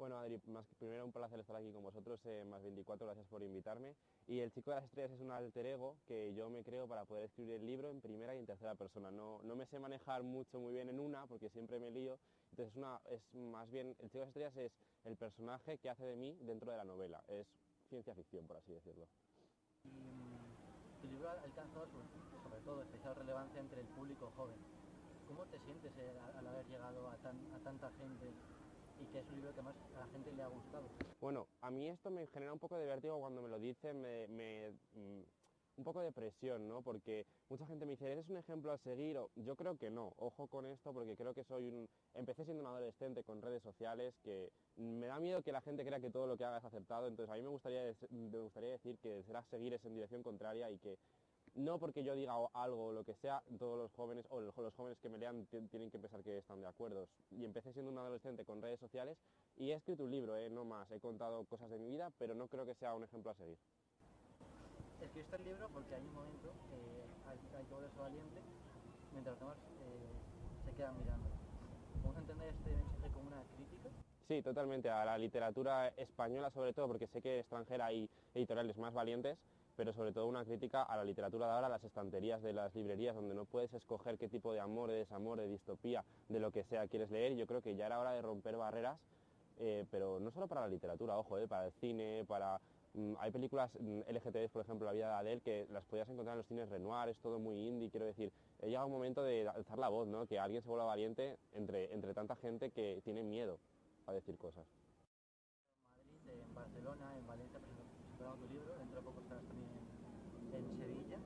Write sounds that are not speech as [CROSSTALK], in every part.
Bueno, Adri, más que primero un placer estar aquí con vosotros, eh, más 24, gracias por invitarme. Y El Chico de las Estrellas es un alter ego que yo me creo para poder escribir el libro en primera y en tercera persona. No, no me sé manejar mucho muy bien en una porque siempre me lío. Entonces es, una, es más bien, El Chico de las Estrellas es el personaje que hace de mí dentro de la novela. Es ciencia ficción, por así decirlo. Y mm, tu libro sobre, sobre todo especial relevancia entre el público joven. ¿Cómo te sientes eh, al, haber llegado a, tan, a tanta gente y que es un libro que más a la gente le ha gustado? Bueno, a mí esto me genera un poco de vértigo cuando me lo dicen, me, mm, un poco de presión, ¿no? Porque mucha gente me dice, ¿eres un ejemplo a seguir? Yo creo que no, ojo con esto porque creo que soy un... Empecé siendo un adolescente con redes sociales que me da miedo que la gente crea que todo lo que haga es acertado, entonces a mí me gustaría, me gustaría decir que será seguir es en dirección contraria y que no porque yo diga algo o lo que sea, todos los jóvenes o los jóvenes que me lean ti- tienen que pensar que están de acuerdo. Y empecé siendo un adolescente con redes sociales y he escrito un libro, ¿eh? no más. He contado cosas de mi vida, pero no creo que sea un ejemplo a seguir. Escribiste el libro porque hay un momento que hay, hay que volverse valiente mientras los demás eh, se quedan mirando. ¿Vamos a entender este mensaje como una crítica? Sí, totalmente, a la literatura española sobre todo, porque sé que extranjera hay editoriales más valientes, pero sobre todo una crítica a la literatura de ahora, a las estanterías de las librerías, donde no puedes escoger qué tipo de amor, de desamor, de distopía, de lo que sea quieres leer. Yo creo que ya era hora de romper barreras, eh, pero no solo para la literatura, ojo, eh, para el cine, para... mm, hay películas mm, LGTBs, por ejemplo, La vida de Adele, que las podías encontrar en los cines Renoir, es todo muy indie, quiero decir, he llegado un momento de alzar la voz, ¿no? Que alguien se vuelva valiente entre, entre tanta gente que tiene miedo a decir cosas dentro de poco estarás también en, en Sevilla.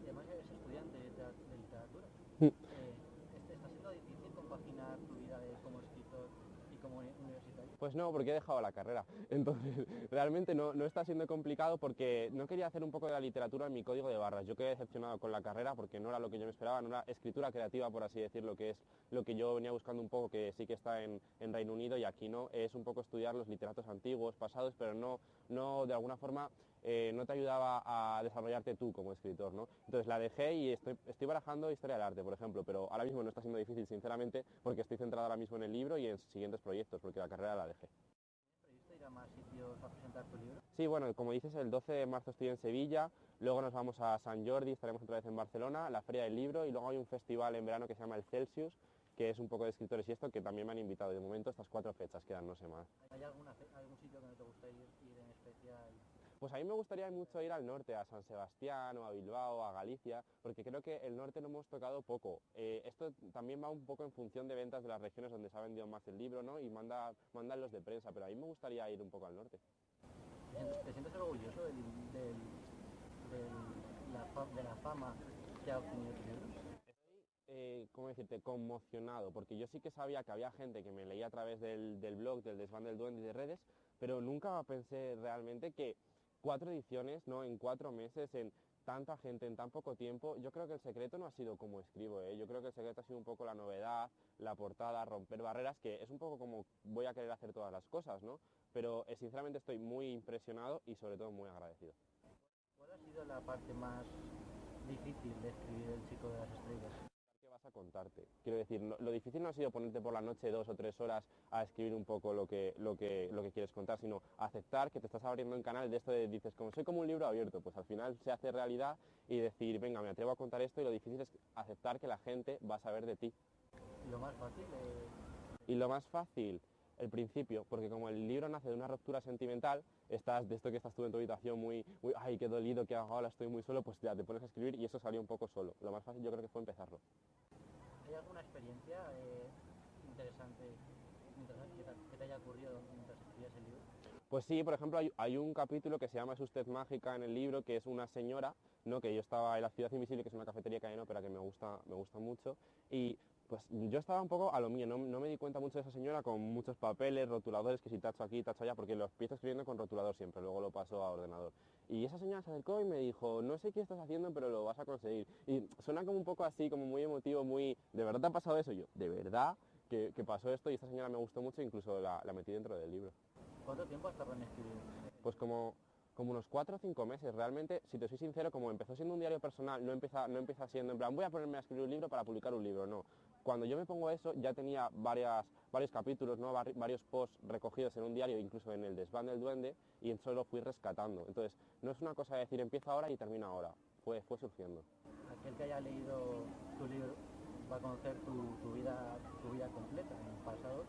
Y además eres estudiante de, teat- de literatura. Mm. Eh, este- ¿Está siendo difícil compaginar tu vida de, como escritor y como uni- universitario? Pues no, porque he dejado la carrera. [LAUGHS] Entonces, realmente no, no está siendo complicado porque no quería hacer un poco de la literatura en mi código de barras. Yo quedé decepcionado con la carrera porque no era lo que yo me esperaba, no era escritura creativa, por así decirlo, que es lo que yo venía buscando un poco, que sí que está en, en Reino Unido y aquí no, es un poco estudiar los literatos antiguos, pasados, pero no, no de alguna forma eh, no te ayudaba a desarrollarte tú como escritor, ¿no? Entonces la dejé y estoy, estoy barajando historia del arte, por ejemplo, pero ahora mismo no está siendo difícil, sinceramente, porque estoy centrado ahora mismo en el libro y en siguientes proyectos, porque la carrera la dejé. ¿Tienes previsto ir a más sitios a presentar tu libro? Sí, bueno, como dices, el 12 de marzo estoy en Sevilla, luego nos vamos a San Jordi, estaremos otra vez en Barcelona, la Feria del Libro, y luego hay un festival en verano que se llama el Celsius, que es un poco de escritores y esto, que también me han invitado. De momento estas cuatro fechas quedan, no sé más. ¿Hay alguna, algún sitio que no te gusta ir, ir en especial? Pues a mí me gustaría mucho ir al norte, a San Sebastián o a Bilbao, a Galicia, porque creo que el norte lo hemos tocado poco. Eh, esto también va un poco en función de ventas de las regiones donde se ha vendido más el libro, ¿no? Y manda, mandan los de prensa, pero a mí me gustaría ir un poco al norte. ¿Te sientes- ¿Te sientes orgulloso del, del- del- la, de la fama que ha obtenido tu libro? eh, ¿cómo decirte?, conmocionado, porque yo sí que sabía que había gente que me leía a través del, del blog, del desván del duende y de redes, pero nunca pensé realmente que cuatro ediciones, ¿no?, en cuatro meses, en tanta gente, en tan poco tiempo, yo creo que el secreto no ha sido como escribo, ¿eh? yo creo que el secreto ha sido un poco la novedad, la portada, romper barreras, que es un poco como voy a querer hacer todas las cosas, ¿no? Pero eh, sinceramente estoy muy impresionado y sobre todo muy agradecido. ¿Cuál ha sido la parte más difícil de escribir El chico de las estrellas? ¿Qué vas a contarte? Quiero decir, no- lo difícil no ha sido ponerte por la noche dos o tres horas a escribir un poco lo que, lo que, lo que quieres contar, sino aceptar que te estás abriendo un canal de esto de dices, como soy como un libro abierto, pues al final se hace realidad y decir, venga, me atrevo a contar esto y lo difícil es aceptar que la gente va a saber de ti. Lo más fácil eh, Y lo más fácil, el principio, porque como el libro nace de una ruptura sentimental, estás de esto que estás tú en tu habitación muy, muy ay, qué dolido, qué hago ahora, estoy muy solo, pues ya te pones a escribir y eso salió un poco solo. Lo más fácil yo creo que fue empezarlo. ¿Hay alguna experiencia eh, interesante mientras- que, te, que te haya ocurrido mientras escribías el libro? Pues sí, por ejemplo, hay, hay un capítulo que se llama ¿Es usted mágica en el libro, que es una señora, ¿no? que yo estaba en la Ciudad Invisible, que es una cafetería que hay en ópera que me gusta, me gusta mucho, y pues yo estaba un poco a lo mío, no, no me di cuenta mucho de esa señora con muchos papeles, rotuladores, que si tacho aquí, tacho allá, porque lo empiezo escribiendo con rotulador siempre, luego lo paso a ordenador. Y esa señora se acercó y me dijo, no sé qué estás haciendo, pero lo vas a conseguir. Y suena como un poco así, como muy emotivo, muy, ¿de verdad te ha pasado eso? Y yo, ¿de verdad? Que, que pasó esto y esta señora me gustó mucho, incluso la, la metí dentro del libro. ¿Cuánto tiempo has tardado en escribir? Pues como como unos cuatro o cinco meses. Realmente, si te soy sincero, como empezó siendo un diario personal, no empieza, no empieza siendo en plan, voy a ponerme a escribir un libro para publicar un libro, no. Cuando yo me pongo eso, ya tenía varias, varios capítulos, ¿no? varios posts recogidos en un diario, incluso en el desván del duende, y eso lo fui rescatando. Entonces, no es una cosa de decir, empieza ahora y termina ahora. Fue, fue surgiendo. Aquel que haya leído tu libro va a conocer tu, vida, tu vida completa, en el pasado,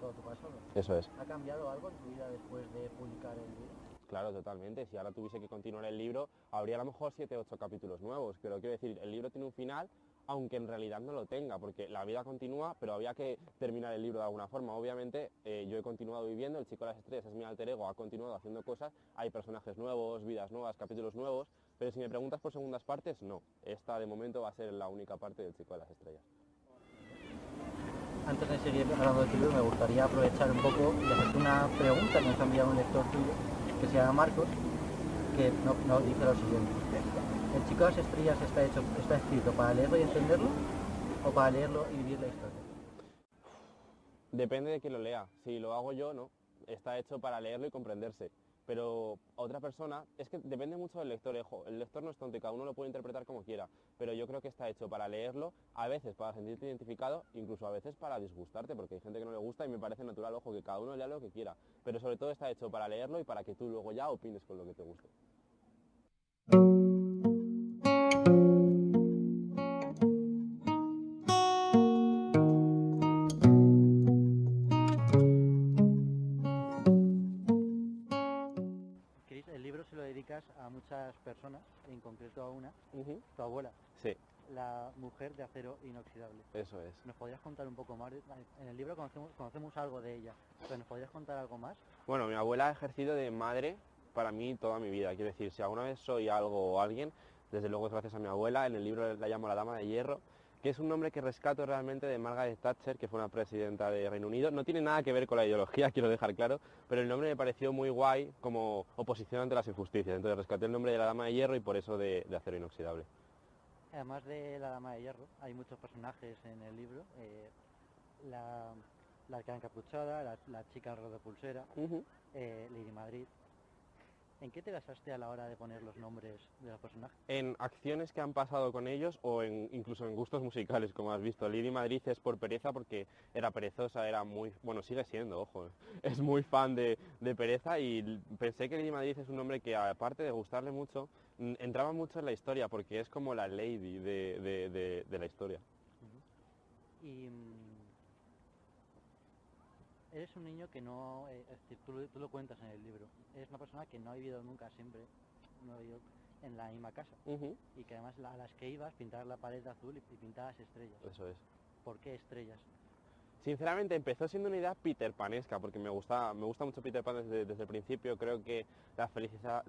todo tu pasado. Eso es. ¿Ha cambiado algo en tu vida después de publicar el libro? Claro, totalmente. Si ahora tuviese que continuar el libro, habría a lo mejor 7 o 8 capítulos nuevos. Pero quiero decir, el libro tiene un final, aunque en realidad no lo tenga, porque la vida continúa, pero había que terminar el libro de alguna forma. Obviamente, eh, yo he continuado viviendo, el chico de las estrellas es mi alter ego, ha continuado haciendo cosas, hay personajes nuevos, vidas nuevas, capítulos nuevos, pero si me preguntas por segundas partes, no. Esta de momento va a ser la única parte del chico de las estrellas. Antes de seguir hablando de tu libro, me gustaría aprovechar un poco una pregunta que nos ha enviado un lector tuyo que se llama Marcos, que nos dice lo siguiente. ¿El chico de las estrellas está, hecho, está escrito para leerlo y entenderlo o para leerlo y vivir la historia? Depende de quién lo lea. Si lo hago yo, no. Está hecho para leerlo y comprenderse pero otra persona, es que depende mucho del lector, el lector no es tonto y cada uno lo puede interpretar como quiera, pero yo creo que está hecho para leerlo, a veces para sentirte identificado, incluso a veces para disgustarte, porque hay gente que no le gusta y me parece natural, ojo, que cada uno lea lo que quiera, pero sobre todo está hecho para leerlo y para que tú luego ya opines con lo que te guste. Personas, en concreto a una, tu abuela. Sí. La mujer de acero inoxidable. Eso es. ¿Nos podrías contar un poco más? En el libro conocemos, conocemos algo de ella, pero ¿nos podrías contar algo más? Bueno, mi abuela ha ejercido de madre para mí toda mi vida. Quiero decir, si alguna vez soy algo o alguien, desde luego es gracias a mi abuela. En el libro la llamo la Dama de Hierro que es un nombre que rescato realmente de Margaret Thatcher, que fue una presidenta de Reino Unido. No tiene nada que ver con la ideología, [LAUGHS] quiero dejar claro, pero el nombre me pareció muy guay como oposición ante las injusticias. Entonces rescaté el nombre de la Dama de Hierro y por eso de, acero inoxidable. Además de la Dama de Hierro, hay muchos personajes en el libro. Eh, la, la encapuchada, la, chica de pulsera, eh, Lady Madrid, ¿En qué te basaste a la hora de poner los nombres de los personajes? En acciones que han pasado con ellos o en, incluso en gustos musicales, como has visto. Lady Madrid es por pereza porque era perezosa, era muy... Bueno, sigue siendo, ojo. [LAUGHS] Es muy fan de, pereza y pensé que Lady Madrid es un nombre que aparte de gustarle mucho, entraba mucho en la historia porque es como la lady de, la historia. Y eres un niño que no, eh, tú, lo cuentas en el libro, eres una persona que no ha vivido nunca siempre, no ha vivido en la misma casa. Y que además a las que ibas pintabas la pared de azul y, pintabas estrellas. Eso es. ¿Por qué estrellas? Sinceramente empezó siendo una idea Peter Panesca, porque me gusta, me gusta mucho Peter Pan desde, desde el principio, creo que la felicidad,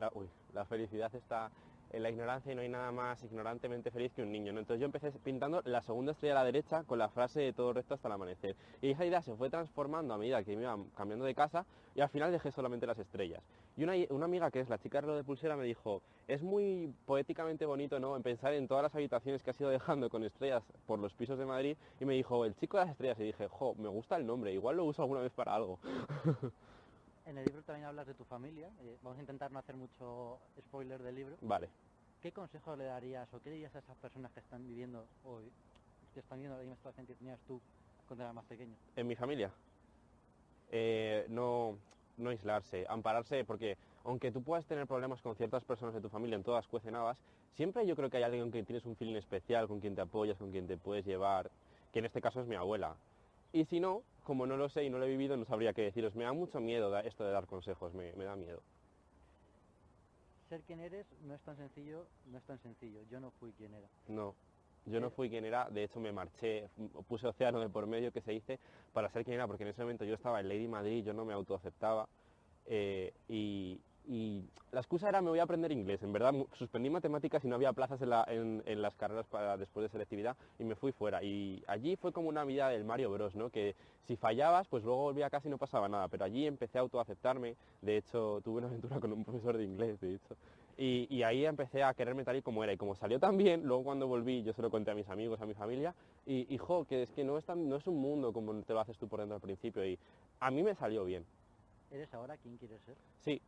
la felicidad está en la ignorancia y no hay nada más ignorantemente feliz que un niño. Entonces yo empecé pintando la segunda estrella a la derecha con la frase de todo recto hasta el amanecer. Y esa idea se fue transformando a medida que me iba cambiando de casa y al final dejé solamente las estrellas. Y una, amiga que es la chica de lo de pulsera me dijo, es muy poéticamente bonito ¿no? en pensar en todas las habitaciones que has ido dejando con estrellas por los pisos de Madrid y me dijo, el chico de las estrellas y dije, jo, me gusta el nombre, igual lo uso alguna vez para algo. [LAUGHS] En el libro también hablas de tu familia. Eh, vamos a intentar no hacer mucho spoiler del libro. Vale. ¿Qué consejo le darías o qué dirías a esas personas que están viviendo hoy, que están viviendo la misma situación que tenías tú cuando eras más pequeño? En mi familia. Eh, no, no aislarse, ampararse, porque aunque tú puedas tener problemas con ciertas personas de tu familia, en todas cuecenadas, siempre yo creo que hay alguien con quien tienes un feeling especial, con quien te apoyas, con quien te puedes llevar, que en este caso es mi abuela. Y si no, como no lo sé y no lo he vivido, no sabría qué deciros. Me da mucho miedo esto de dar consejos, me, da miedo. Ser quien eres no es tan sencillo, no es tan sencillo. Yo no fui quien era. No, yo no fui quien era, de hecho me marché, puse océano de por medio que se dice para ser quien era, porque en ese momento yo estaba en Lady Madrid, yo no me autoaceptaba eh, y, y la excusa era me voy a aprender inglés. En verdad suspendí matemáticas y no había plazas en, las carreras para después de selectividad y me fui fuera. Y allí fue como una vida del Mario Bros, ¿no? Que si fallabas, pues luego volvía a casa y no pasaba nada. Pero allí empecé a autoaceptarme. De hecho, tuve una aventura con un profesor de inglés, de hecho. Y, ahí empecé a quererme tal y como era. Y como salió tan bien, luego cuando volví, yo se lo conté a mis amigos, a mi familia, y, hijo, que es que no es, tan, no es un mundo como te lo haces tú por dentro al principio. Y a mí me salió bien. ¿Eres ahora quien quieres ser? Sí,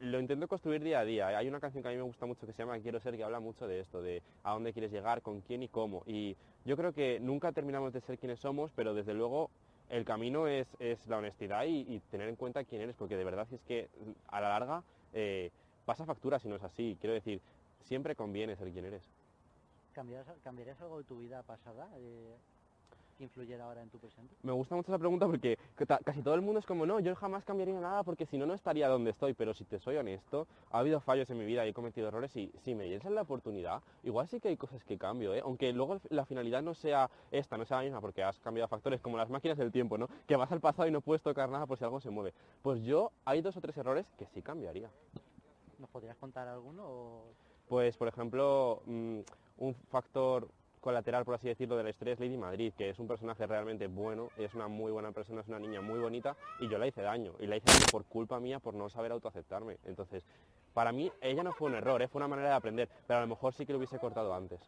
lo intento construir día a día. Hay una canción que a mí me gusta mucho que se llama Quiero ser, que habla mucho de esto, de a dónde quieres llegar, con quién y cómo. Y yo creo que nunca terminamos de ser quienes somos, pero desde luego el camino es, la honestidad y, tener en cuenta quién eres, porque de verdad es que a la larga eh, pasa factura si no es así. Quiero decir, siempre conviene ser quien eres. ¿Cambiarías, algo de tu vida pasada? Eh, influyera ahora en tu presente? Me gusta mucho esa pregunta porque casi todo el mundo es como, no, yo jamás cambiaría nada porque si no, no estaría donde estoy. Pero si te soy honesto, ha habido fallos en mi vida y he cometido errores y si me dieras la oportunidad, igual sí que hay cosas que cambio, ¿eh? Aunque luego la finalidad no sea esta, no sea la misma porque has cambiado factores como las máquinas del tiempo, ¿no? Que vas al pasado y no puedes tocar nada por si algo se mueve. Pues yo hay dos o tres errores que sí cambiaría. ¿Nos podrías contar alguno? Pues, por ejemplo, mm, un factor colateral, por así decirlo, de la historia es Lady Madrid, que es un personaje realmente bueno, es una muy buena persona, es una niña muy bonita y yo la hice daño. Y la hice daño por culpa mía, por no saber autoaceptarme. Entonces, para mí, ella no fue un error, ¿eh? fue una manera de aprender, pero a lo mejor sí que lo hubiese cortado antes.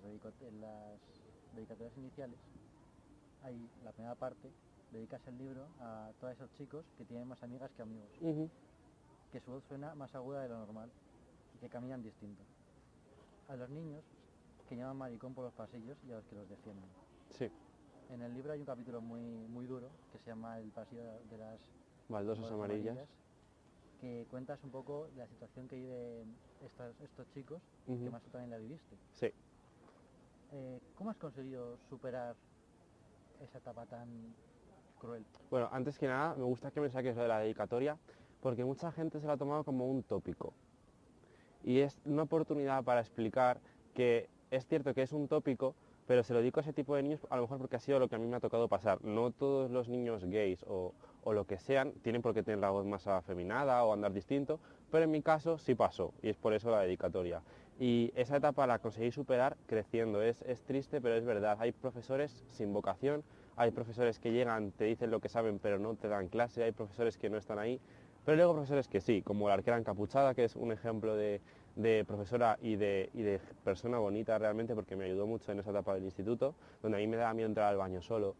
Dedicatorias iniciales, hay la primera parte, dedicas el libro a todos esos chicos que tienen más amigas que amigos, que su voz suena más aguda de lo normal y que caminan distinto. A los niños que llaman maricón por los pasillos y a los que los defienden. Sí. En el libro hay un capítulo muy, muy duro que se llama El pasillo de las baldosas amarillas, que cuentas un poco la situación que viven estos, estos chicos, que más tú también la viviste. Sí. Eh, ¿Cómo has conseguido superar esa etapa tan cruel? Bueno, antes que nada, me gusta que me saques lo de la dedicatoria, porque mucha gente se lo ha tomado como un tópico. Y es una oportunidad para explicar que es cierto que es un tópico, pero se lo dedico a ese tipo de niños a lo mejor porque ha sido lo que a mí me ha tocado pasar. No todos los niños gays o, o lo que sean tienen por qué tener la voz más afeminada o andar distinto, pero en mi caso sí pasó y es por eso la dedicatoria. Y esa etapa la conseguí superar creciendo. Es, triste, pero es verdad. Hay profesores sin vocación, hay profesores que llegan, te dicen lo que saben, pero no te dan clase, hay profesores que no están ahí, pero luego profesores que sí, como la arquera encapuchada, que es un ejemplo de, profesora y de, y de, persona bonita realmente, porque me ayudó mucho en esa etapa del instituto, donde a mí me daba miedo entrar al baño solo,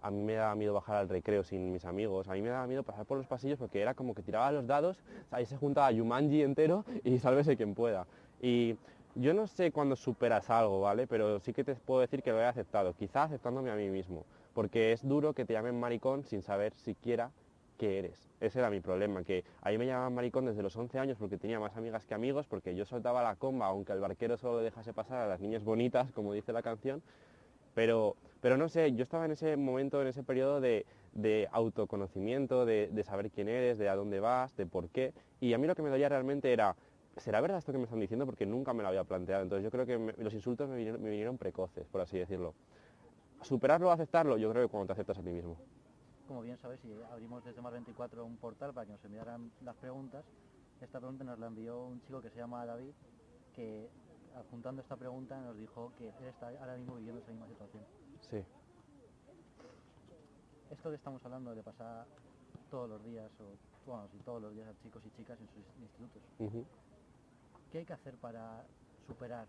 a mí me daba miedo bajar al recreo sin mis amigos, a mí me daba miedo pasar por los pasillos porque era como que tiraba los dados, ahí se juntaba Yumanji entero y sálvese quien pueda. Y yo no sé cuándo superas algo, ¿vale? Pero sí que te puedo decir que lo he aceptado, quizá aceptándome a mí mismo, porque es duro que te llamen maricón sin saber siquiera qué eres. Ese era mi problema, que ahí me llamaban maricón desde los 11 años porque tenía más amigas que amigos, porque yo soltaba la comba, aunque el barquero solo dejase pasar a las niñas bonitas, como dice la canción, pero, pero no sé, yo estaba en ese momento, en ese periodo de, autoconocimiento, de, de, saber quién eres, de a dónde vas, de por qué, y a mí lo que me dolía realmente era ¿será verdad esto que me están diciendo? Porque nunca me lo había planteado. Entonces yo creo que los insultos me vinieron, precoces, por así decirlo. Superarlo o aceptarlo, yo creo que cuando te aceptas a ti mismo. Como bien sabes, si abrimos desde Mar 24 un portal para que nos enviaran las preguntas, esta pregunta nos la envió un chico que se llama David, que adjuntando esta pregunta nos dijo que él está ahora mismo viviendo esa misma situación. Sí. Esto que estamos hablando le pasa todos los días, o bueno, sí, todos los días a chicos y chicas en sus institutos. ¿Qué hay que hacer para superar?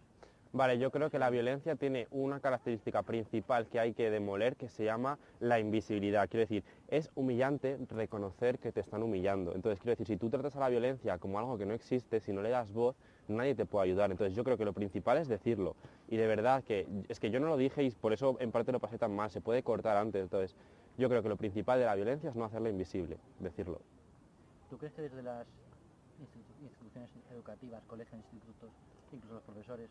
Vale, yo creo que la violencia tiene una característica principal que hay que demoler que se llama la invisibilidad. Quiero decir, es humillante reconocer que te están humillando. Entonces, quiero decir, si tú tratas a la violencia como algo que no existe, si no le das voz, nadie te puede ayudar. Entonces, yo creo que lo principal es decirlo. Y de verdad que es que yo no lo dije y por eso en parte lo pasé tan mal, se puede cortar antes. Entonces, yo creo que lo principal de la violencia es no hacerla invisible, decirlo. ¿Tú crees que desde las educativas, colegios, institutos, incluso los profesores,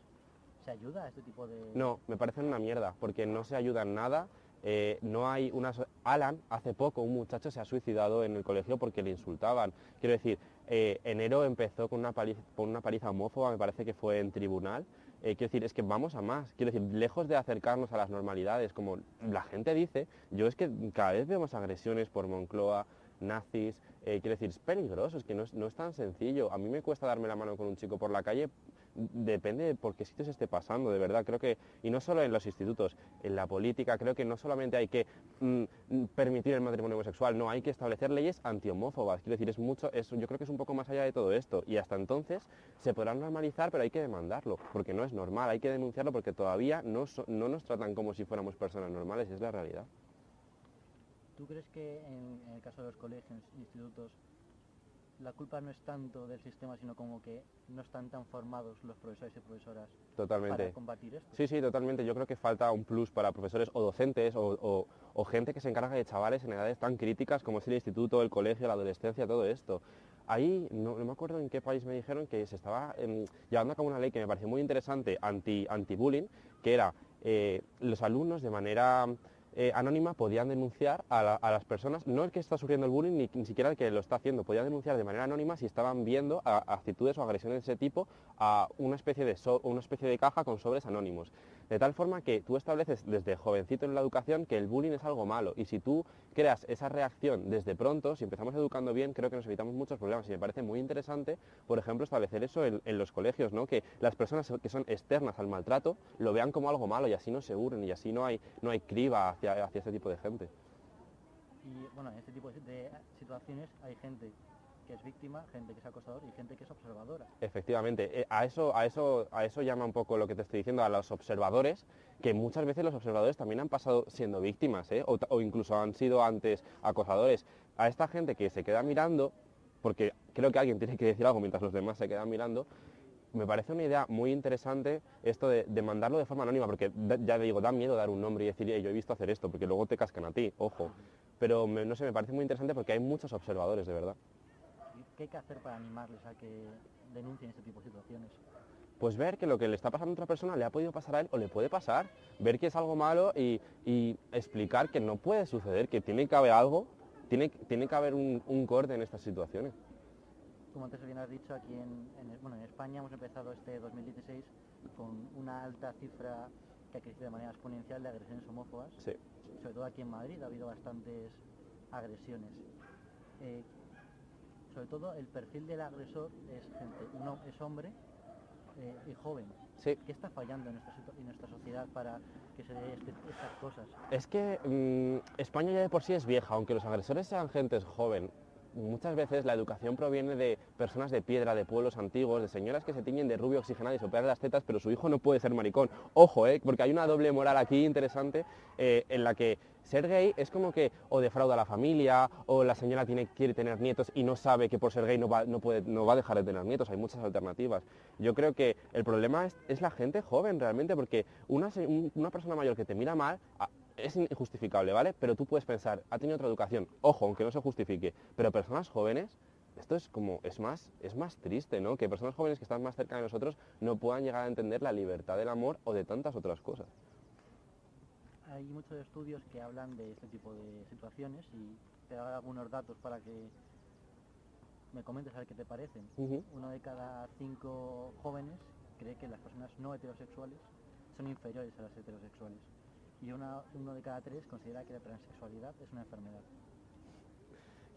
¿se ayuda a este tipo de...? No, me parece una mierda, porque no se ayuda en nada. Eh, no hay una... Alan, hace poco, un muchacho se ha suicidado en el colegio porque le insultaban. Quiero decir, eh, enero empezó con una, paliza, con una paliza homófoba, me parece que fue en tribunal. Eh, quiero decir, es que vamos a más. Quiero decir, lejos de acercarnos a las normalidades, como la gente dice, yo es que cada vez vemos agresiones por Moncloa, nazis, eh, quiero decir, es peligroso, es que no es, no es tan sencillo. A mí me cuesta darme la mano con un chico por la calle depende de por qué sitios esté pasando, de verdad. Creo que, y no solo en los institutos, en la política, creo que no solamente hay que mm, permitir el matrimonio homosexual, no, hay que establecer leyes antihomófobas. Quiero decir, es mucho, es, yo creo que es un poco más allá de todo esto. Y hasta entonces se podrán normalizar, pero hay que demandarlo, porque no es normal, hay que denunciarlo porque todavía no, no nos tratan como si fuéramos personas normales, es la realidad. ¿Tú crees que en, en el caso de los colegios, institutos, la culpa no es tanto del sistema, sino como que no están tan formados los profesores y profesoras totalmente. para combatir esto. Sí, sí, totalmente. Yo creo que falta un plus para profesores o docentes o, gente que se encarga de chavales en edades tan críticas como es el instituto, el colegio, la adolescencia, todo esto. Ahí, no, me acuerdo en qué país me dijeron que se estaba em, llevando a cabo una ley que me pareció muy interesante anti-bullying, anti que era eh, los alumnos de manera eh, anónima podían denunciar a, las personas, no el que está sufriendo el bullying ni, siquiera el que lo está haciendo, podían denunciar de manera anónima si estaban viendo actitudes o agresiones de ese tipo a una especie de, una especie de caja con sobres anónimos. De tal forma que tú estableces desde jovencito en la educación que el bullying es algo malo y si tú creas esa reacción desde pronto, si empezamos educando bien, creo que nos evitamos muchos problemas y me parece muy interesante, por ejemplo, establecer eso en, los colegios, ¿no? que las personas que son externas al maltrato lo vean como algo malo y así no se unen y así no hay, no hay criba hacia, hacia este tipo de gente. Y bueno, en este tipo de situaciones hay gente que es víctima, gente que es acosador y gente que es observadora. Efectivamente, eh, a eso, a eso, a eso llama un poco lo que te estoy diciendo, a los observadores, que muchas veces los observadores también han pasado siendo víctimas, ¿eh? o, incluso han sido antes acosadores. A esta gente que se queda mirando, porque creo que alguien [LAUGHS] tiene que decir algo mientras los demás se quedan mirando, me parece una idea muy interesante esto de, mandarlo de forma anónima, porque ya digo, da miedo dar un nombre y decir, yo he visto hacer esto, porque luego te cascan a ti, ojo. Pero no sé, me parece muy interesante porque hay muchos observadores, de verdad. ¿Qué hay que hacer para animarles a que denuncien este tipo de situaciones? Pues ver que lo que le está pasando a otra persona le ha podido pasar a él o le puede pasar, ver que es algo malo y, explicar que no puede suceder, que tiene que haber algo, tiene, tiene que haber un, corte en estas situaciones. Como antes bien has dicho, aquí en, bueno, en España hemos empezado este 2016 con una alta cifra que ha crecido de manera exponencial de agresiones homófobas. Sí. Sobre todo aquí en Madrid ha habido bastantes agresiones. Eh, sobre todo el perfil del agresor es gente, uno es hombre eh, y joven. Sí. ¿Qué está fallando en nuestra, sociedad para que se dé este, estas cosas? Es que mm, España ya de por sí es vieja, aunque los agresores sean gente joven. Muchas veces la educación proviene de personas de piedra, de pueblos antiguos, de señoras que se tiñen de rubio oxigenado y se las tetas, pero su hijo no puede ser maricón. Ojo, eh, porque hay una doble moral aquí interesante eh, en la que ser gay es como que o defrauda a la familia o la señora tiene, quiere tener nietos y no sabe que por ser gay no va, no, puede, no va a dejar de tener nietos, hay muchas alternativas. Yo creo que el problema es, la gente joven realmente, porque una, una, persona mayor que te mira mal es injustificable, ¿vale? Pero tú puedes pensar, ha tenido otra educación, ojo, aunque no se justifique, pero personas jóvenes esto es como, es más, es más triste, ¿no? Que personas jóvenes que están más cerca de nosotros no puedan llegar a entender la libertad del amor o de tantas otras cosas hay muchos estudios que hablan de este tipo de situaciones y te doy algunos datos para que me comentes a ver qué te parecen. Uno de cada cinco jóvenes cree que las personas no heterosexuales son inferiores a las heterosexuales. Y uno de cada tres considera que la transexualidad es una enfermedad.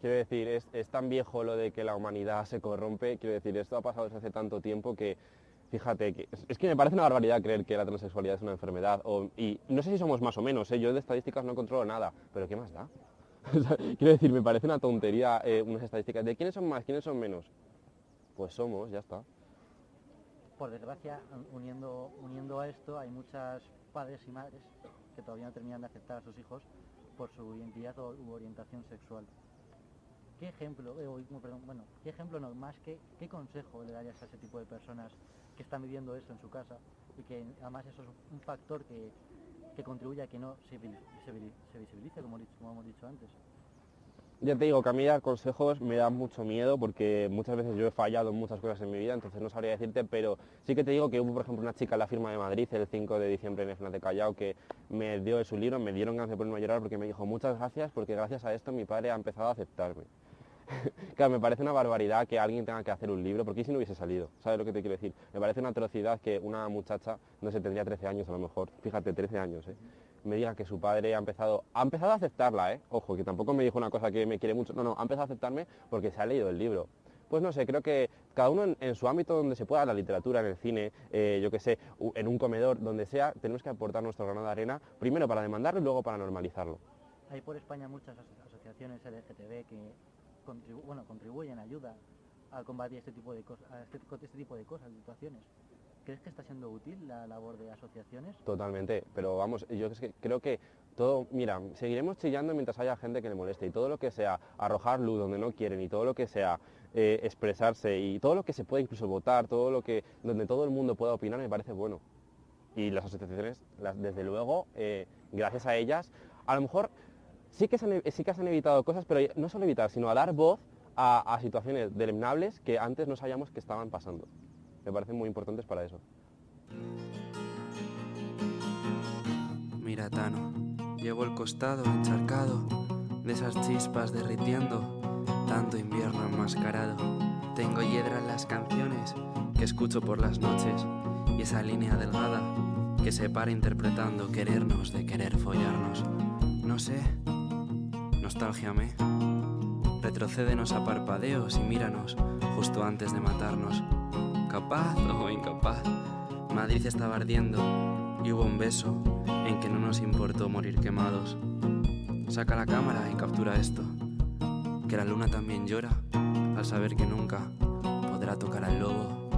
Quiero decir, es, es, tan viejo lo de que la humanidad se corrompe, quiero decir, esto ha pasado desde hace tanto tiempo que Fíjate, que, es que me parece una barbaridad creer que la transexualidad es una enfermedad. y no sé si somos más o menos, ¿eh? yo de estadísticas no controlo nada, pero ¿qué más da? [LAUGHS] quiero decir, me parece una tontería eh, unas estadísticas de quiénes son más, quiénes son menos. Pues somos, ya está. Por desgracia, uniendo, uniendo a esto, hay muchas padres y madres que todavía no terminan de aceptar a sus hijos por su identidad o, u orientación sexual. ¿Qué ejemplo, eh, bueno, qué ejemplo no, más que, qué consejo le darías a ese tipo de personas que están viviendo eso en su casa y que además eso es un factor que, contribuye a que no se, visibilice, como, hemos dicho antes. Ya te digo que a mí dar consejos me da mucho miedo porque muchas veces yo he fallado en muchas cosas en mi vida, entonces no sabría decirte, pero sí que te digo que hubo, por ejemplo, una chica en la firma de Madrid el 5 de diciembre en el final de Callao que me dio su libro, me dieron ganas de ponerme a llorar porque me dijo muchas gracias porque gracias a esto mi padre ha empezado a aceptarme. [LAUGHS] claro, me parece una barbaridad que alguien tenga que hacer un libro, porque si no hubiese salido, ¿sabes lo que te quiero decir? Me parece una atrocidad que una muchacha, no sé, tendría 13 años a lo mejor, fíjate, 13 años, ¿eh? Me diga que su padre ha empezado, ha empezado a aceptarla, ¿eh? Ojo, que tampoco me dijo una cosa que me quiere mucho, no, no, ha empezado a aceptarme porque se ha leído el libro. Pues no sé, creo que cada uno en, su ámbito donde se pueda, la literatura, en el cine, eh, yo qué sé, en un comedor, donde sea, tenemos que aportar nuestro grano de arena, primero para demandarlo y luego para normalizarlo. Hay por España muchas asociaciones LGTB que bueno, contribuyen, ayudan a combatir este tipo de cosas, este, este tipo de cosas, situaciones. ¿Crees que está siendo útil la labor de asociaciones? Totalmente, pero vamos, yo creo que todo, mira, seguiremos chillando mientras haya gente que le moleste y todo lo que sea arrojar luz donde no quieren y todo lo que sea eh, expresarse y todo lo que se puede incluso votar, todo lo que, donde todo el mundo pueda opinar me parece bueno. Y las asociaciones, desde luego, eh, gracias a ellas, a lo mejor sí que, se han, sí que han evitado cosas, pero no solo evitar, sino a dar voz a, situaciones deleznables que antes no sabíamos que estaban pasando me parecen muy importantes para eso. Mira, Tano, llevo el costado encharcado de esas chispas derritiendo, tanto invierno enmascarado. Tengo hiedra en las canciones que escucho por las noches y esa línea delgada que se para interpretando querernos de querer follarnos. No sé, nostalgia me. Retrocédenos a parpadeos y míranos justo antes de matarnos capaz [LAUGHS] o incapaz. Madrid estaba ardiendo y hubo un beso en que no nos importó morir quemados. Saca la cámara y captura esto, que la luna también llora al saber que nunca podrá tocar al lobo.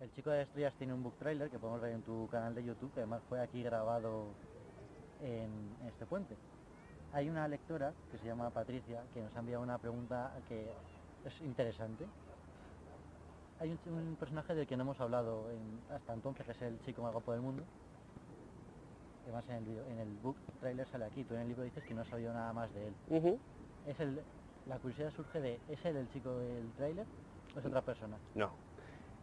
El chico de estrellas tiene un book trailer que podemos ver en tu canal de YouTube, que además fue aquí grabado en este puente. Hay una lectora que se llama Patricia que nos ha enviado una pregunta que es interesante. Hay un, personaje del que no hemos hablado hasta entonces, que es el chico más guapo del mundo. Además en el, en el book trailer sale aquí, tú en el libro dices que no has sabido nada más de él. es el, la curiosidad surge de, ¿es él el chico del trailer o es otra persona? No.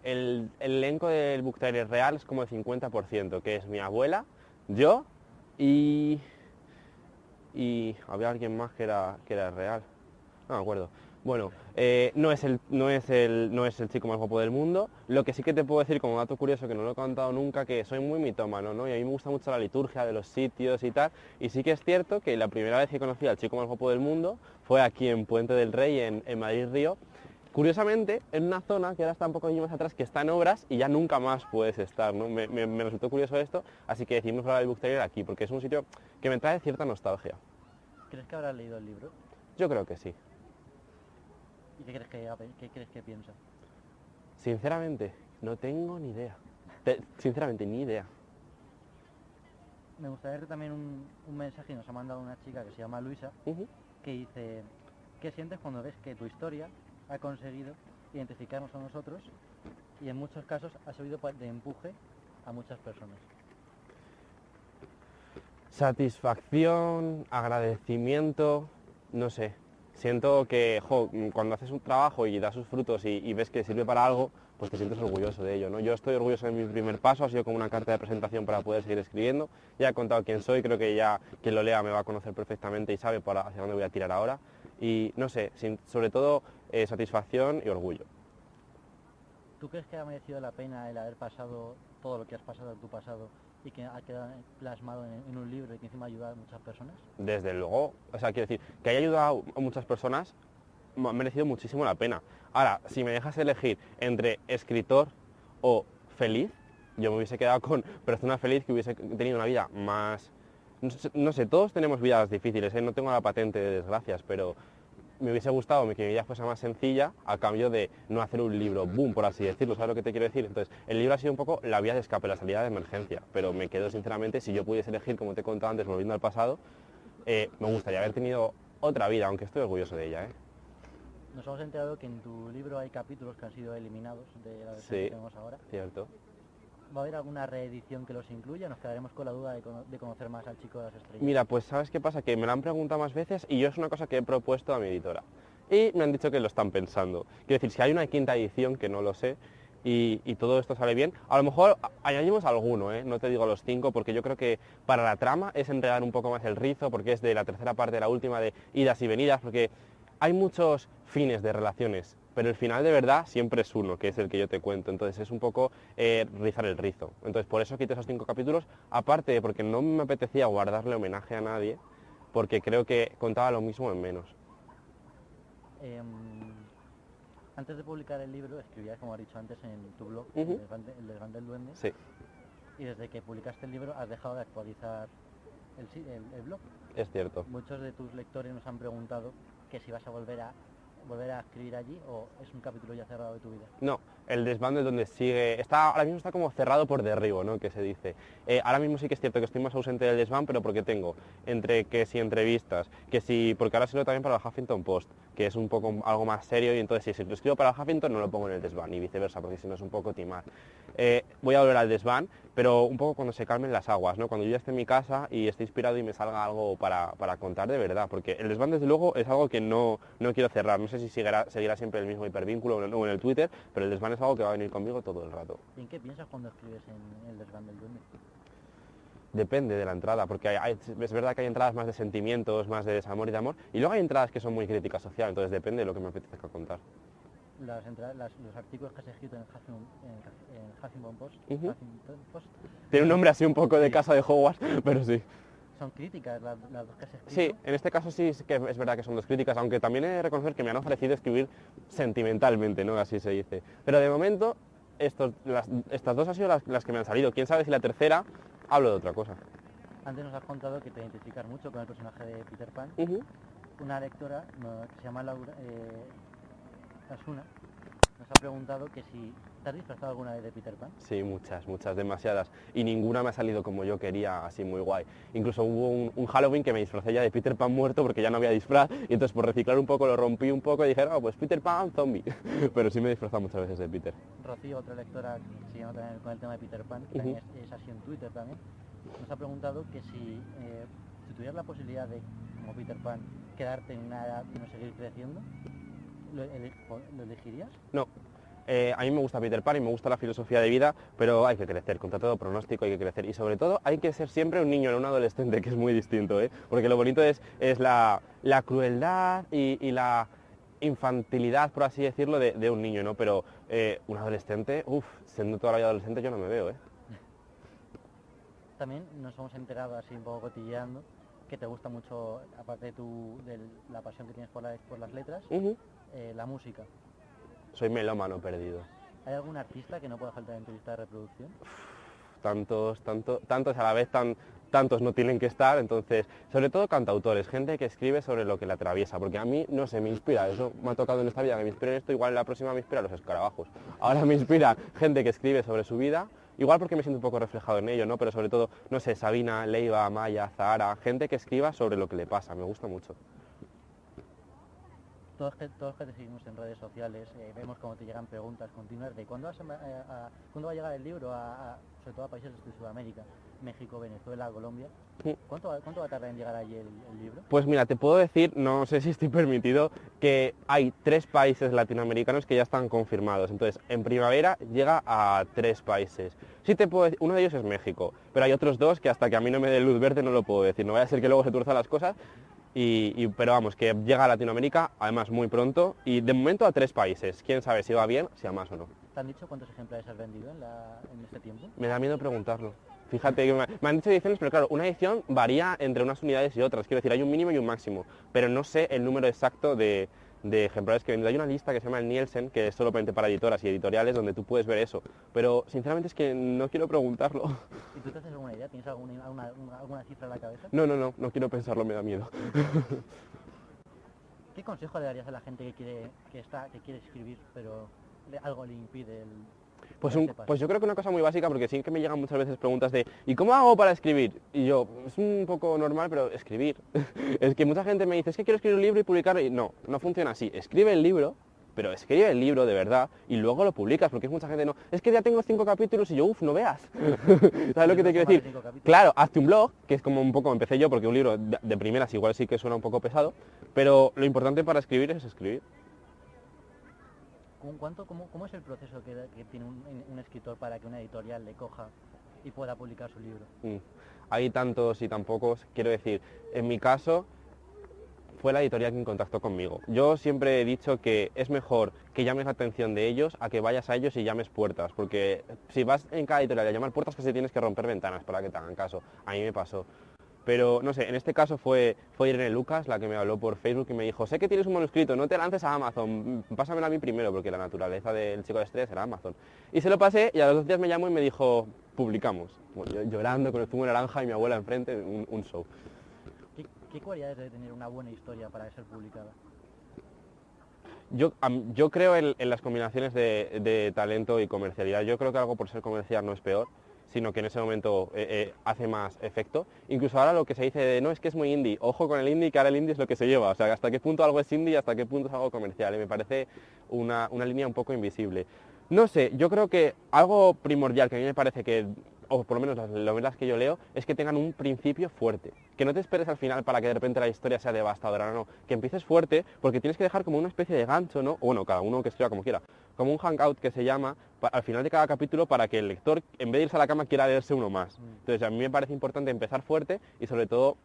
El, elenco del book trailer real es como el 50%, que es mi abuela, yo y... y había alguien más que era, que era real. No me acuerdo. Bueno, eh, no, es el, no, es el, no es el chico más guapo del mundo. Lo que sí que te puedo decir como dato curioso, que no lo he contado nunca, que soy muy mitómano, ¿no? Y a mí me gusta mucho la liturgia de los sitios y tal. Y sí que es cierto que la primera vez que conocí al chico más guapo del mundo fue aquí en Puente del Rey, en, Madrid Río. Curiosamente, en una zona que ahora está un poco más atrás, que está en obras y ya nunca más puedes estar, ¿no? Me, resultó curioso esto, así que decidimos hablar del Book aquí, porque es un sitio que me trae cierta nostalgia. ¿Crees que habrás leído el libro? Yo creo que sí. ¿Y qué crees que, qué crees que piensa? Sinceramente, no tengo ni idea. sinceramente, ni idea. Me gustaría ver también un, mensaje que nos ha mandado una chica que se llama Luisa, que dice, ¿qué sientes cuando ves que tu historia ha conseguido identificarnos a nosotros y en muchos casos ha servido de empuje a muchas personas? Satisfacción, agradecimiento, no sé, siento que cuando haces un trabajo y da sus frutos y, ves que sirve para algo, pues te sientes orgulloso de ello. ¿no? Yo estoy orgulloso de mi primer paso, ha sido como una carta de presentación para poder seguir escribiendo. Ya he contado quién soy, creo que ya quien lo lea me va a conocer perfectamente y sabe para hacia dónde voy a tirar ahora. Y no sé, sobre todo eh, satisfacción y orgullo. ¿Tú crees que ha merecido la pena el haber pasado todo lo que has pasado en tu pasado y que ha quedado plasmado en, un libro y que encima ha ayudado a muchas personas? Desde luego, o sea, quiero decir, que haya ayudado a muchas personas ha merecido muchísimo la pena. Ahora, si me dejas elegir entre escritor o feliz, yo me hubiese quedado con persona feliz que hubiese tenido una vida más... No sé, todos tenemos vidas difíciles, ¿eh? no tengo la patente de desgracias, pero me hubiese gustado que mi vida fuese más sencilla a cambio de no hacer un libro boom, por así decirlo, ¿sabes lo que te quiero decir? Entonces, el libro ha sido un poco la vía de escape, la salida de emergencia, pero me quedo sinceramente, si yo pudiese elegir, como te he contado antes, volviendo al pasado, eh, me gustaría haber tenido otra vida, aunque estoy orgulloso de ella. ¿eh? Nos hemos enterado que en tu libro hay capítulos que han sido eliminados de la versión sí, que tenemos ahora. cierto. ¿Va a haber alguna reedición que los incluya? Nos quedaremos con la duda de, conocer más al chico de las estrellas. Mira, pues ¿sabes qué pasa? Que me lo han preguntado más veces y yo es una cosa que he propuesto a mi editora. Y me han dicho que lo están pensando. Quiero decir, si hay una quinta edición, que no lo sé, y, todo esto sale bien, a lo mejor añadimos alguno, ¿eh? no te digo los cinco, porque yo creo que para la trama es enredar un poco más el rizo, porque es de la tercera parte de la última de idas y venidas, porque hay muchos fines de relaciones, pero el final de verdad siempre es uno, que es el que yo te cuento. Entonces es un poco eh, rizar el rizo. Entonces por eso quité esos cinco capítulos, aparte de porque no me apetecía guardarle homenaje a nadie, porque creo que contaba lo mismo en menos. Em, antes de publicar el libro, escribías, como has dicho antes, en tu blog. El Desván de- El Desván del Duende, Sí, y desde que publicaste el libro has dejado de actualizar el, si- el- el blog. es cierto. Muchos de tus lectores nos han preguntado que si vas a volver a volver a escribir allí o es un capítulo ya cerrado de tu vida. No, el desván es donde sigue, está, ahora mismo está como cerrado por derribo, ¿no? Que se dice. Eh, ahora mismo sí que es cierto que estoy más ausente del desván, pero porque tengo entre que si entrevistas, que si, porque ahora escribo también para el Huffington Post, que es un poco algo más serio y entonces si lo escribo para el Huffington no lo pongo en el desván y viceversa, porque si no es un poco timar. Eh, voy a volver al desván, pero un poco cuando se calmen las aguas, ¿no? Cuando yo ya esté en mi casa y esté inspirado y me salga algo para, para contar de verdad, porque el desván desde luego es algo que no, no quiero cerrar, no sé si seguirá, seguirá siempre el mismo hipervínculo o en el Twitter, pero el desván es algo que va a venir conmigo todo el rato. ¿Y en qué piensas cuando escribes en El Desván del Duende? Depende de la entrada, porque hay- hay- es verdad que hay entradas más de sentimientos, más de desamor y de amor, y luego hay entradas que son muy críticas social, entonces depende de lo que me apetezca contar. Las entra- las- los artículos que has escrito en Post. Huffington Post Tiene un nombre así un poco de casa de Hogwarts, [LAUGHS] pero sí. Son críticas las, las dos que has escrito. Sí, en este caso sí es que es verdad que son dos críticas, aunque también he de reconocer que me han ofrecido escribir sentimentalmente, ¿no? Así se dice. Pero de momento, estos, las- estas dos han sido las, las que me han salido. Quién sabe si la tercera hablo de otra cosa. Antes nos has contado que te identificas mucho con el personaje de Peter Pan. Ujú. Una lectora no, que se llama Laura eh, Asuna nos ha preguntado que si te has disfrazado alguna vez de Peter Pan. Sí, muchas, muchas, demasiadas. Y ninguna me ha salido como yo quería, así muy guay. Incluso hubo un, un Halloween que me disfracé ya de Peter Pan muerto porque ya no había disfraz. Y entonces por reciclar un poco lo rompí un poco y dije, no, pues Peter Pan zombie. [LAUGHS] Pero sí me he disfrazado muchas veces de Peter. Rocío, otra lectora que se también con el tema de Peter Pan, que también es, es así en Twitter también, nos ha preguntado que si, eh, si tuvieras la posibilidad de, como Peter Pan, quedarte en una edad y no seguir creciendo, ¿lo, lo elegirías? No. Eh, a mí me gusta Peter Pan y me gusta la filosofía de vida, pero hay que crecer, contra todo pronóstico hay que crecer. Y sobre todo hay que ser siempre un niño, no un adolescente, que es muy distinto, ¿eh? Porque lo bonito es, es la, la crueldad y, y la infantilidad, por así decirlo, de, de un niño, ¿no? Pero eh, un adolescente, uff, siendo toda la vida adolescente yo no me veo, ¿eh? También nos hemos enterado así un poco cotilleando que te gusta mucho, aparte de, tu, de la pasión que tienes por, la- por las letras, eh, la música. Soy melómano perdido. ¿Hay algún artista que no pueda faltar en tu lista de reproducción? tantos, tanto, tantos a la vez, tan, tantos no tienen que estar, entonces, sobre todo cantautores, gente que escribe sobre lo que le atraviesa, porque a mí, no sé, me inspira, eso me ha tocado en esta vida, que me inspire en esto, igual en la próxima me inspira los escarabajos. Ahora me inspira gente que escribe sobre su vida, igual porque me siento un poco reflejado en ello, ¿no? Pero sobre todo, no sé, Sabina, Leiva, Maya, Zahara, gente que escriba sobre lo que le pasa, me gusta mucho. Todos que, todos que te seguimos en redes sociales, eh, vemos cómo te llegan preguntas continuas de cuándo, vas a, eh, a- cuándo va a llegar el libro, a, sobre todo a países de Sudamérica, México, Venezuela, Colombia. Sí. ¿Cuánto, va- ¿Cuánto va a tardar en llegar allí el, el libro? Pues mira, te puedo decir, no sé si estoy [LAUGHS] permitido, que hay tres países latinoamericanos que ya están confirmados. Entonces, en primavera llega a tres países. Sí te puedo decir, uno de ellos es México, pero hay otros dos que hasta que a mí no me dé luz verde no lo puedo decir. No vaya a ser que luego se tuerzan las cosas. Y, y- pero vamos, que llega a Latinoamérica, además muy pronto, y de momento a tres países. Quién sabe si va bien, si a más o no. ¿Te han dicho cuántos ejemplares has vendido en, la- en este tiempo? Me da miedo preguntarlo. Fíjate que me, me han dicho ediciones, pero claro, una edición varía entre unas unidades y otras. Quiero decir, hay un mínimo y un máximo, pero no sé el número exacto de, de ejemplares que he vendido. Hay una lista que se llama el Nielsen, que es solamente para editoras y editoriales, donde tú puedes ver eso. Pero sinceramente es que no quiero preguntarlo. ¿Y tú te haces alguna idea? ¿Tienes alguna, alguna, una- alguna cifra en la cabeza? No, no, no, no quiero pensarlo, me da miedo. ¿Qué consejo le darías a la gente que quiere, que está, que quiere escribir, pero algo le impide el... Pues, un- pues yo creo que una cosa muy básica, porque sí que me llegan muchas veces preguntas de ¿y cómo hago para escribir? Y yo, es un poco normal, pero escribir. [LAUGHS] es que mucha gente me dice, es que quiero escribir un libro y publicarlo, y no, no funciona así. Escribe el libro, pero escribe el libro de verdad y luego lo publicas, porque es mucha gente no, es que ya tengo cinco capítulos y yo, uff, no veas. [LAUGHS] ¿Sabes lo que te quiero decir? Claro, hazte un blog, que es como un poco empecé yo, porque un libro de, de primeras igual sí que suena un poco pesado, pero lo importante para escribir es escribir. ¿Cómo- ¿Cuánto, cómo, cómo es el proceso que, tiene un, un escritor para que una editorial le coja y pueda publicar su libro? Mm. Hay tantos y tan pocos. Quiero decir, en mi caso fue la editorial quien contactó conmigo. Yo siempre he dicho que es mejor que llames la atención de ellos a que vayas a ellos y llames puertas, porque si vas en cada editorial a llamar puertas casi tienes que romper ventanas para que te hagan caso. A mí me pasó. Pero no sé, en este caso fue, fue Irene Lucas la que me habló por Facebook y me dijo, sé que tienes un manuscrito, no te lances a Amazon, pásamelo a mí primero, porque la naturaleza del chico de estrés era Amazon. Y se lo pasé y a los dos días me llamó y me dijo, publicamos. Bueno, yo llorando con el zumo naranja y mi abuela enfrente, un, un show. ¿Qué, qué cualidades debe tener una buena historia para ser publicada? Yo, yo creo en, en las combinaciones de, de talento y comercialidad. Yo creo que algo por ser comercial no es peor, sino que en ese momento eh, eh, hace más efecto. Incluso ahora lo que se dice de no es que es muy indie, ojo con el indie, que ahora el indie es lo que se lleva. O sea, hasta qué punto algo es indie y hasta qué punto es algo comercial. Y me parece una, una línea un poco invisible. No sé, yo creo que algo primordial que a mí me parece que, o por lo menos las novelas que yo leo, es que tengan un principio fuerte. Que no te esperes al final para que de repente la historia sea devastadora, no, no. Que empieces fuerte porque tienes que dejar como una especie de gancho, ¿no? O bueno, cada uno que escriba como quiera. Como un hangout que se llama al final de cada capítulo para que el lector, en vez de irse a la cama, quiera leerse uno más. Mm. Entonces a mí me parece importante empezar fuerte y sobre todo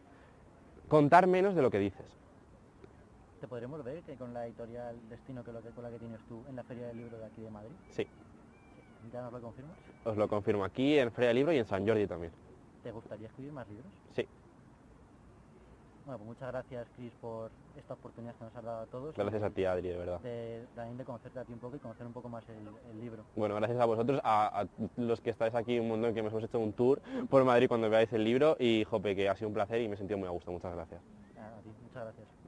contar menos de lo que dices. ¿Te podremos ver que con la editorial Destino que lo que, con la que tienes tú en la Feria del Libro de aquí de Madrid? Sí, ¿Ya nos lo confirmas? os lo confirmo aquí en Feria del Libro y en San Jordi también. ¿Te gustaría escribir más libros? Sí, Bueno, pues muchas gracias, Chris, por esta oportunidad que nos has dado a todos. gracias a ti, Adri, de verdad. De, también de conocerte a ti un poco y conocer un poco más el, el libro. Bueno, gracias a vosotros, a, a los que estáis aquí un montón, que nos hemos hecho un tour por Madrid cuando veáis el libro y, jope, que ha sido un placer y me he sentido muy a gusto. Muchas gracias. A ti, muchas gracias.